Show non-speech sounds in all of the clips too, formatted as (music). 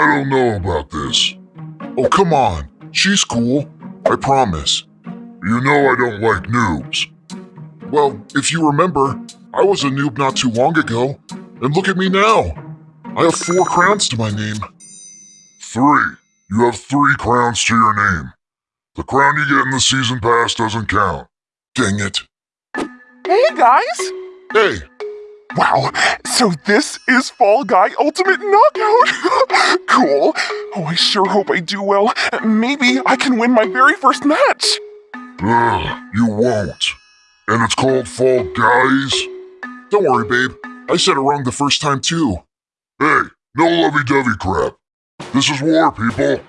I don't know about this. Oh, come on. She's cool. I promise. You know I don't like noobs. Well, if you remember, I was a noob not too long ago, and look at me now. I have four crowns to my name. Three. You have three crowns to your name. The crown you get in the season pass doesn't count. Dang it. Hey guys! Hey, Wow, so this is Fall Guy Ultimate Knockout! (laughs) I sure hope I do well. Maybe I can win my very first match. Ugh, you won't. And it's called Fall Guys? don't worry, babe. I said it wrong the first time, too. Hey, no lovey-dovey crap. This is war, people.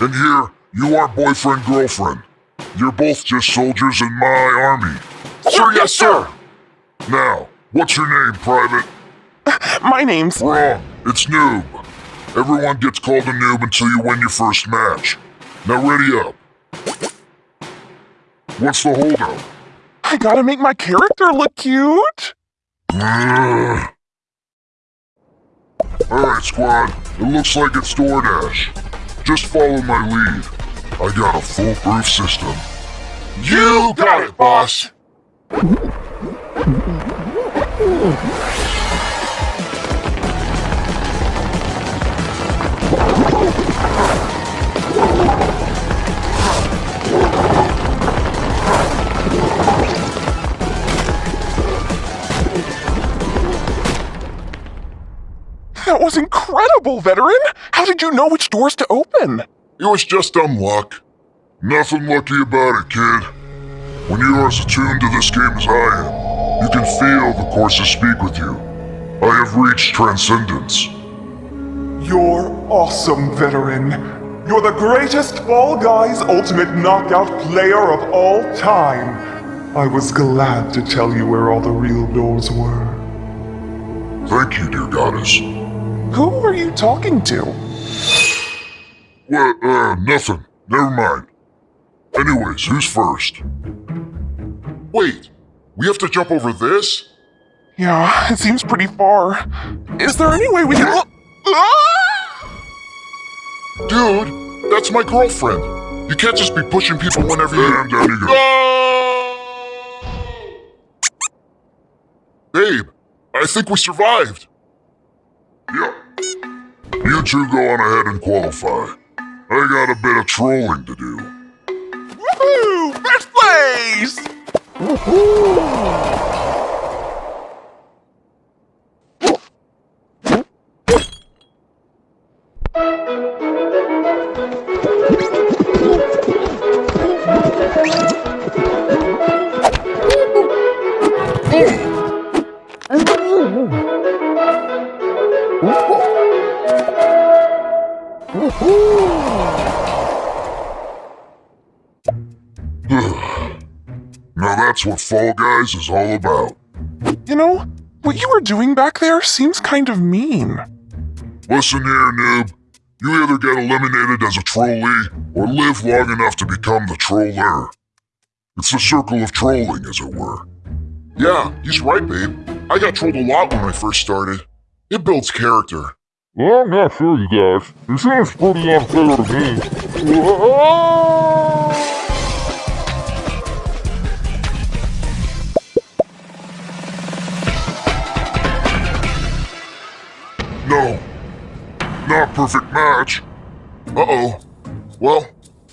And here, you aren't boyfriend-girlfriend. You're both just soldiers in my army. Sir, yes, sir. Now, what's your name, Private? My name's. Wrong. It's Noob. Everyone gets called a noob until you win your first match. Now ready up. What's the holdup? I gotta make my character look cute. (sighs) Alright, squad. It looks like it's DoorDash. Just follow my lead. I got a foolproof system. You got it, boss. Was incredible, veteran. How did you know which doors to open? It was just dumb luck. Nothing lucky about it, kid. When you are as attuned to this game as I am, you can feel the courses speak with you. I have reached transcendence. You're awesome, veteran. You're the greatest Fall Guys Ultimate Knockout player of all time. I was glad to tell you where all the real doors were. Thank you, dear goddess. Who are you talking to? Well, uh, nothing. Never mind. Anyways, who's first? Wait, we have to jump over this? Yeah, it seems pretty far. Is there any way we can look? Dude, that's my girlfriend. You can't just be pushing people whenever you... And down you go. Babe, I think we survived. Yep. You two go on ahead and qualify. I got a bit of trolling to do. Woohoo! First place! Now that's what Fall Guys is all about. You know, what you were doing back there seems kind of mean. Listen here, noob. You either get eliminated as a trolley or live long enough to become the troller. It's the circle of trolling, as it were. Yeah, he's right, babe. I got trolled a lot when I first started. It builds character. Well, I'm not sure, you guys. It seems pretty unfair to me. (laughs) No. Not perfect match. Uh-oh. Well,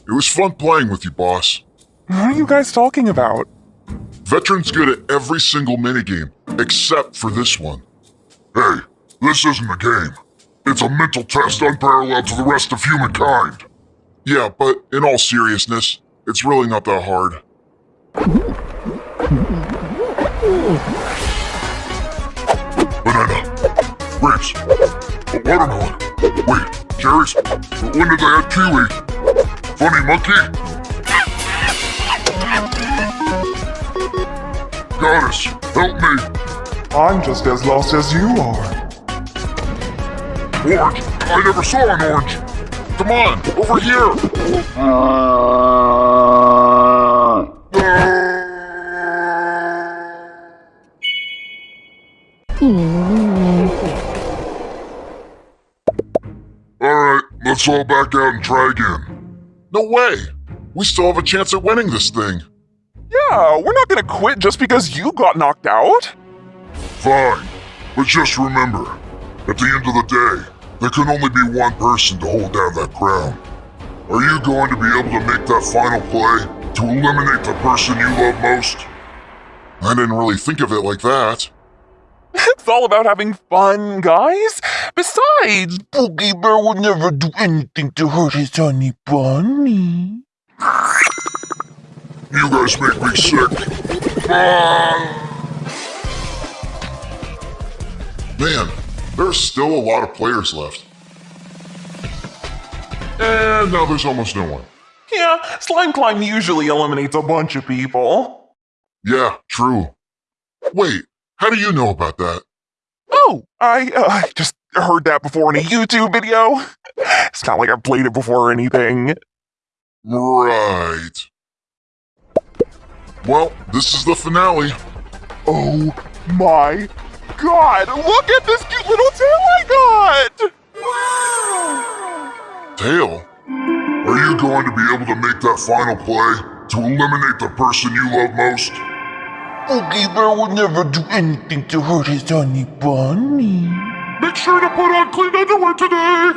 it was fun playing with you, boss. What are you guys talking about? Veteran's good at every single minigame, except for this one. Hey, this isn't a game. It's a mental test unparalleled to the rest of humankind. Yeah, but in all seriousness, it's really not that hard. Banana. Grapes. Watermelon. Wait, cherries? When did they add kiwi? Funny monkey? Goddess, help me. I'm just as lost as you are. Orange. I never saw an orange. Come on, over here! Alright, Alright, let's all back out and try again. No way! We still have a chance at winning this thing. Yeah, we're not gonna quit just because you got knocked out. Fine, but just remember, at the end of the day, there can only be one person to hold down that crown. Are you going to be able to make that final play to eliminate the person you love most? I didn't really think of it like that. It's all about having fun, guys. Besides, Boogie Bear would never do anything to hurt his honey bunny. You guys make me sick. Man, there's still a lot of players left. And now there's almost no one. Yeah, Slime Climb usually eliminates a bunch of people. Yeah, true. Wait, how do you know about that? Oh, I uh, just heard that before in a YouTube video. It's not like I've played it before or anything. Right. Well, this is the finale. Oh my god, look at this cute little tail I got! Tail? Are you going to be able to make that final play to eliminate the person you love most? Boogie Bear would never do anything to hurt his honey bunny. Make sure to put on clean underwear today!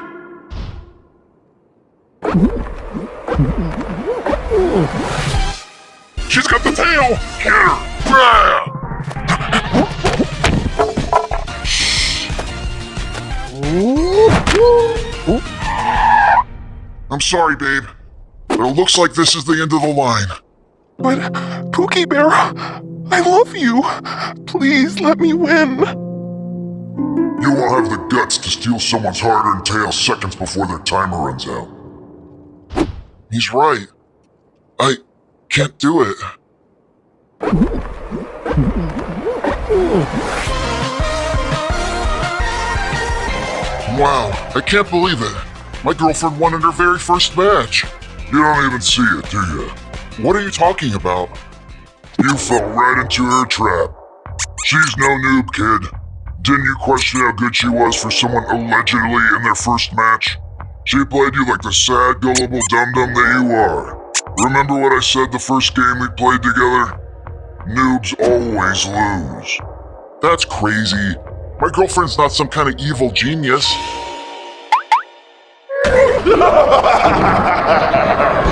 She's got the tail! Get her! Yeah! I'm sorry, babe. But it looks like this is the end of the line. But, Pookie Bear, I love you. Please let me win. You won't have the guts to steal someone's hard-earned tail seconds before their timer runs out. He's right. I can't do it. Wow, I can't believe it. My girlfriend won in her very first match. You don't even see it, do you? What are you talking about? You fell right into her trap. She's no noob, kid. Didn't you question how good she was for someone allegedly in their first match? She played you like the sad, gullible dum-dum that you are. Remember what I said the first game we played together? Noobs always lose. That's crazy. My girlfriend's not some kind of evil genius. (laughs)